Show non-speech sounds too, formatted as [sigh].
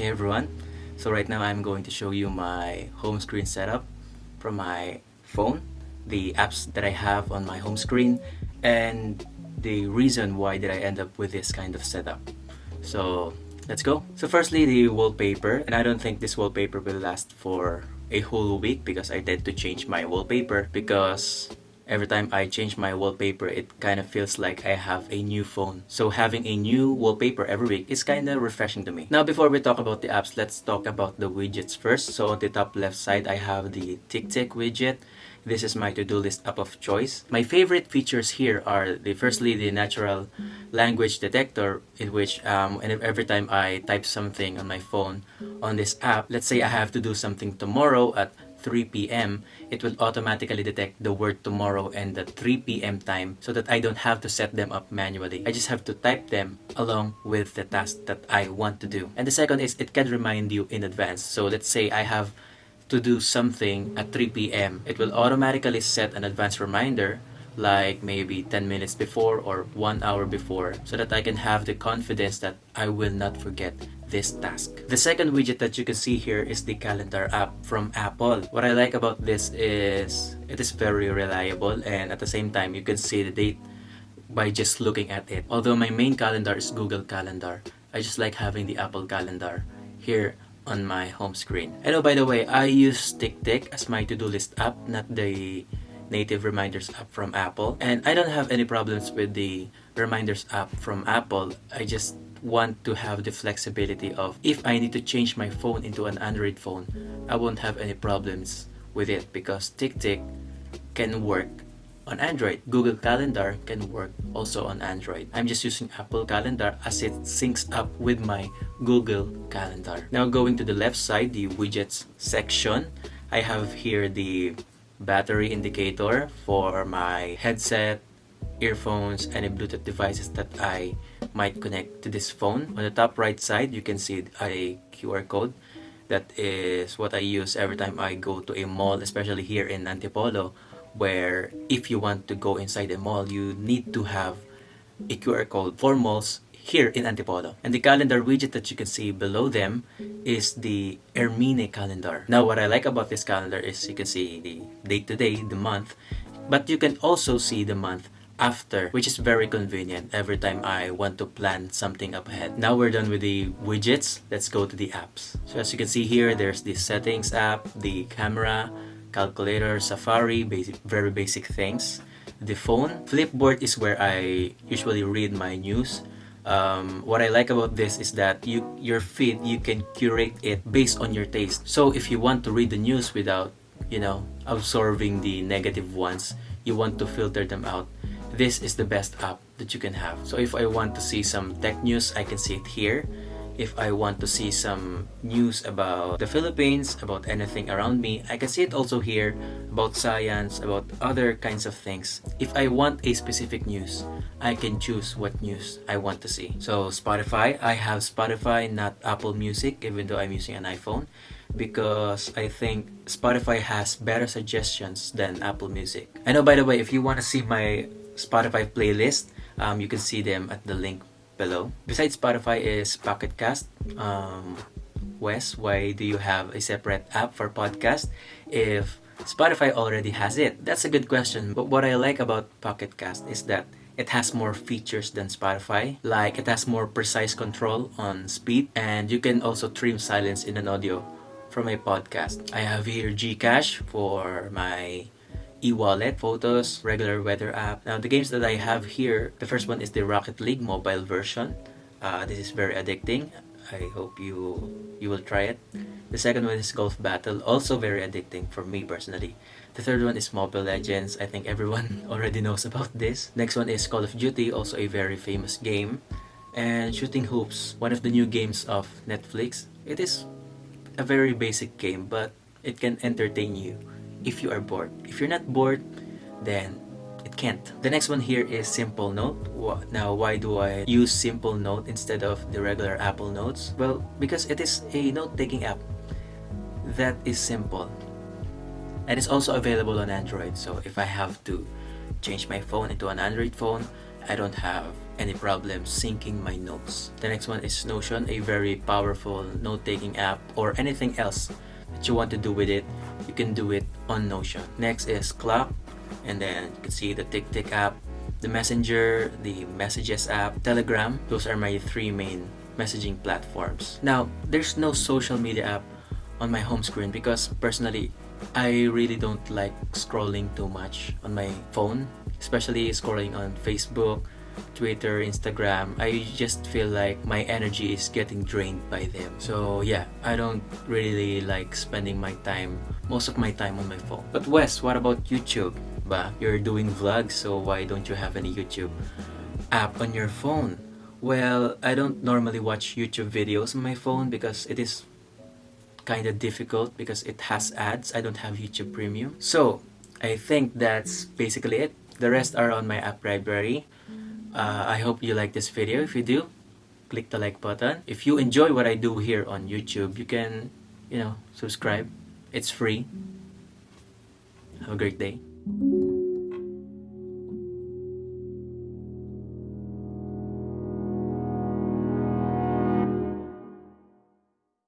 Hey everyone, so right now I'm going to show you my home screen setup from my phone, the apps that I have on my home screen, and the reason why did I end up with this kind of setup. So let's go. So firstly the wallpaper, and I don't think this wallpaper will last for a whole week because I tend to change my wallpaper because every time I change my wallpaper, it kind of feels like I have a new phone. So having a new wallpaper every week is kind of refreshing to me. Now before we talk about the apps, let's talk about the widgets first. So on the top left side, I have the TickTick widget. This is my to-do list app of choice. My favorite features here are the firstly the natural language detector in which um, and every time I type something on my phone on this app, let's say I have to do something tomorrow at 3 p.m., it will automatically detect the word tomorrow and the 3 p.m. time so that I don't have to set them up manually. I just have to type them along with the task that I want to do. And the second is it can remind you in advance. So let's say I have to do something at 3 p.m. It will automatically set an advance reminder like maybe 10 minutes before or 1 hour before so that I can have the confidence that I will not forget this task. The second widget that you can see here is the calendar app from Apple. What I like about this is it is very reliable and at the same time you can see the date by just looking at it. Although my main calendar is Google Calendar, I just like having the Apple Calendar here on my home screen. And oh, by the way, I use TickTick as my to-do list app, not the native reminders app from Apple. And I don't have any problems with the reminders app from Apple. I just want to have the flexibility of if I need to change my phone into an Android phone, I won't have any problems with it because TickTick can work on Android. Google Calendar can work also on Android. I'm just using Apple Calendar as it syncs up with my Google Calendar. Now going to the left side, the widgets section, I have here the battery indicator for my headset, earphones, any Bluetooth devices that I might connect to this phone. On the top right side, you can see a QR code. That is what I use every time I go to a mall, especially here in Antipolo, where if you want to go inside a mall, you need to have a QR code for malls here in Antipolo. And the calendar widget that you can see below them is the Hermine calendar. Now what I like about this calendar is you can see the date today, the month, but you can also see the month after which is very convenient every time I want to plan something up ahead. Now we're done with the widgets, let's go to the apps. So as you can see here, there's the settings app, the camera, calculator, Safari, basic, very basic things. The phone, Flipboard is where I usually read my news um, what I like about this is that you your feed you can curate it based on your taste so if you want to read the news without you know absorbing the negative ones you want to filter them out this is the best app that you can have so if I want to see some tech news I can see it here if I want to see some news about the Philippines, about anything around me, I can see it also here about science, about other kinds of things. If I want a specific news, I can choose what news I want to see. So Spotify, I have Spotify, not Apple Music, even though I'm using an iPhone because I think Spotify has better suggestions than Apple Music. I know by the way, if you want to see my Spotify playlist, um, you can see them at the link below. Besides Spotify is Pocket Cast. Um, Wes, why do you have a separate app for podcast if Spotify already has it? That's a good question. But what I like about Pocket Cast is that it has more features than Spotify. Like it has more precise control on speed and you can also trim silence in an audio from a podcast. I have here Gcash for my e-wallet, photos, regular weather app. Now the games that I have here, the first one is the Rocket League mobile version. Uh, this is very addicting. I hope you you will try it. The second one is Golf Battle, also very addicting for me personally. The third one is Mobile Legends. I think everyone [laughs] already knows about this. Next one is Call of Duty, also a very famous game. And Shooting Hoops, one of the new games of Netflix. It is a very basic game, but it can entertain you if you are bored. If you're not bored, then it can't. The next one here is Simplenote. Now, why do I use Simplenote instead of the regular Apple Notes? Well, because it is a note-taking app that is simple and it's also available on Android so if I have to change my phone into an Android phone I don't have any problem syncing my notes. The next one is Notion, a very powerful note-taking app or anything else that you want to do with it, you can do it on Notion. Next is Clock, and then you can see the TickTick app, the Messenger, the Messages app, Telegram. Those are my three main messaging platforms. Now, there's no social media app on my home screen because personally, I really don't like scrolling too much on my phone, especially scrolling on Facebook, Twitter, Instagram, I just feel like my energy is getting drained by them. So yeah, I don't really like spending my time, most of my time on my phone. But Wes, what about YouTube? Ba, you're doing vlogs, so why don't you have any YouTube app on your phone? Well, I don't normally watch YouTube videos on my phone because it is kind of difficult because it has ads. I don't have YouTube Premium. So, I think that's basically it. The rest are on my app library. Uh, I hope you like this video. If you do, click the like button. If you enjoy what I do here on YouTube, you can, you know, subscribe. It's free. Have a great day.